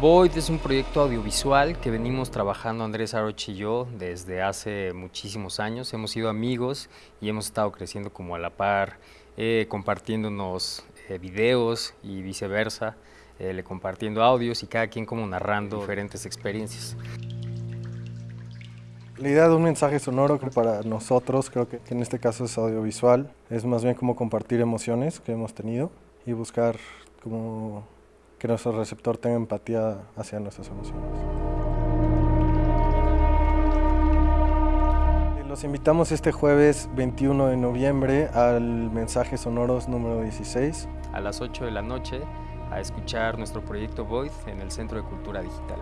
Void es un proyecto audiovisual que venimos trabajando Andrés Aroch y yo desde hace muchísimos años. Hemos sido amigos y hemos estado creciendo como a la par, eh, compartiéndonos eh, videos y viceversa, eh, compartiendo audios y cada quien como narrando diferentes experiencias. La idea de un mensaje sonoro que para nosotros, creo que en este caso es audiovisual, es más bien como compartir emociones que hemos tenido y buscar como que nuestro receptor tenga empatía hacia nuestras emociones. Los invitamos este jueves 21 de noviembre al Mensaje Sonoros número 16. A las 8 de la noche a escuchar nuestro proyecto Void en el Centro de Cultura Digital.